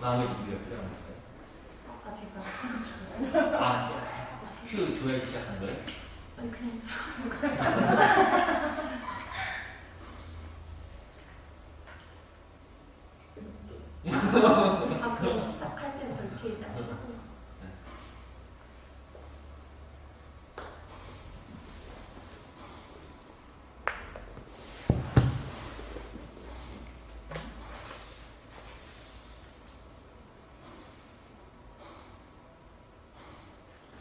마음의 준비가 필요합니다. 아까 제가 아, 제가 큐 줘야지 시작한 거예요? 아니 그냥 앞으로 시작할 때부터 익히지 않고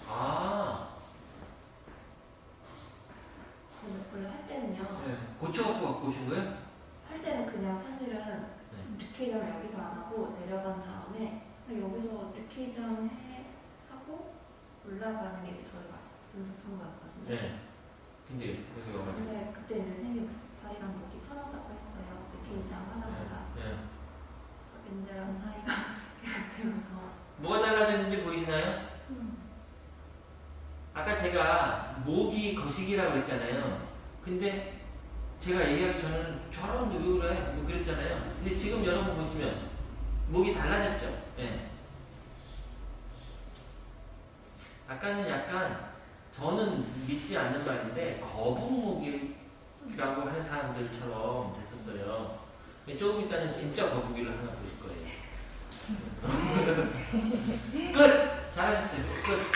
아, 원래- 원래 할 때는요. 네. 고쳐 갖고 오신 거예요? 할 때는 그냥 사실은 네. 리케이션을 여기서 안 하고 내려간 다음에 여기서 리케이션 해 하고 올라가는 게 이제 저희가 연습한 거였거든요. 네. 근데 여기 와가지고. 근데 그때 이제 선생님 다리랑 목이 편하다고 했어요. 리케이션 하자마자 네. 왠지랑 사이가 계속되면서 뭐가 달라졌는지 보이시나요? 아까 제가 목이 거시기라고 그랬잖아요. 근데 제가 얘기하기 전에는 저런 왜 그래? 뭐 그랬잖아요. 근데 지금 여러분 보시면 목이 달라졌죠? 예. 아까는 약간 저는 믿지 않는 말인데 거북목이라고 하는 사람들처럼 됐었어요. 조금 있다는 진짜 거북이를 하나 보실 거예요. 끝! 잘하셨어요. 끝!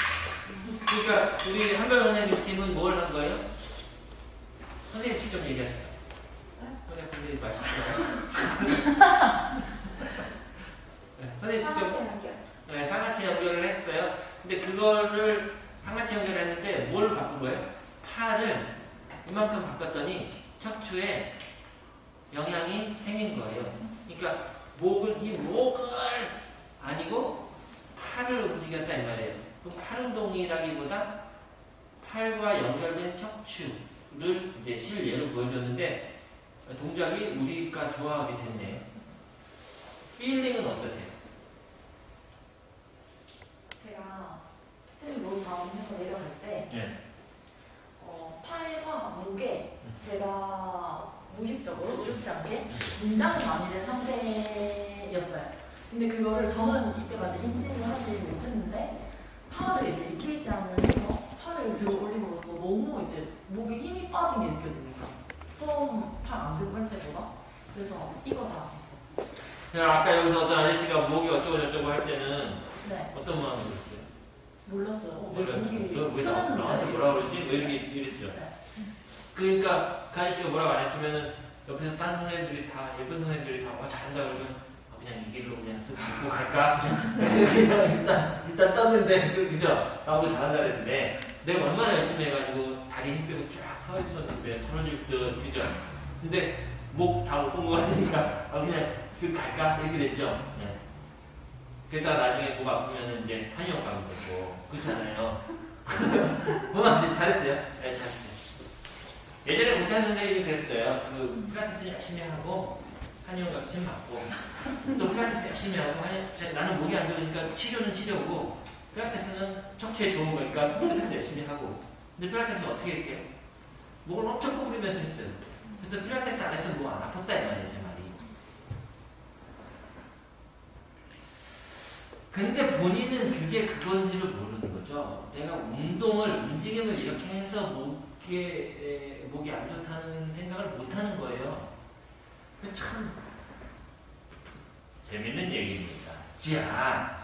그러니까 우리 한별 선생님 팀은 뭘 한 거예요? 선생님 직접 얘기하셨어요. 그냥 선생님 말씀하세요. 네, 선생님 직접 연결. 네, 상하체 연결을 했어요. 근데 그거를 상하체 연결을 했는데 뭘 바꾼 거예요? 팔을 이만큼 바꿨더니 척추에 영향이 생긴 거예요. 그러니까 목을 이 목을 아니고 팔을 움직였다 이 말이에요. 그럼 팔 운동이라기보다 팔과 연결된 척추 를 이제 실예로 보여줬는데 동작이 우리가 좋아하게 됐네요. 필링은 어떠세요? 제가 stand low down 해서 내려갈 때 네. 어, 팔과 목에 제가 무의식적으로 의도치 않게 긴장이 많이 된 상태였어요. 근데 그거를 저는 이때까지 인지를 하지 못했는데 팔을 이제 익히지 않으면서 팔을 들어 올림으로써 너무 이제 목에 힘이 빠진 게 느껴지니까 처음 팔 안 들고 할 때보다 그래서 이거다 자, 아까 여기서 어떤 아저씨가 목이 어쩌고 저쩌고 할 때는 네 어떤 마음이 들었어요? 몰랐어요. 어, 너왜 나, 나한테 뭐라 그러지? 왜 이렇게 이랬죠? 네. 그러니까 그 아저씨가 뭐라고 안 했으면은 옆에서 다른 선생님들이 다 예쁜 선생님들이 다 와 잘한다 그러면 아, 그냥 이 길로 그냥 쓱 듣고 갈까? 그냥 일단 일단 떴는데 그- 그죠? 나보고 잘한다 그랬는데 내가 얼마나 열심히 해가지고 다리 힘 빼고 쫙 서 있었는데 서러질 듯 그죠? 근데 목 다 못본거 같으니까 아, 그냥 쓱 갈까? 이렇게 됐죠? 네. 그러다가 나중에 목 아프면 이제 한의원 가면 되고 그렇잖아요. 고맙 씨 잘했어요. 네 잘했어요. 예전에 못하는 선생님이 그랬어요. 그 필라테스 열심히 하고 한의원 가서 침 맞고 또 필라테스 열심히 하고 한의, 제- 나는 목이 안 좋으니까 치료는 치료고 필라테스는 척추에 좋은 거니까 필라테스 열심히 하고 근데 필라테스는 어떻게 할게요? 목을 엄청 구부리면서 했어요. 그래서 필라테스 안 했으면 목안 아팠다 이 말이에요 제 말이. 근데 본인은 그게 그건지를 모르는 거죠. 내가 운동을 움직임을 이렇게 해서 목에 에, 목이 안 좋다는 생각을 못 하는 거예요. 그참 재밌는 얘기입니다. 자,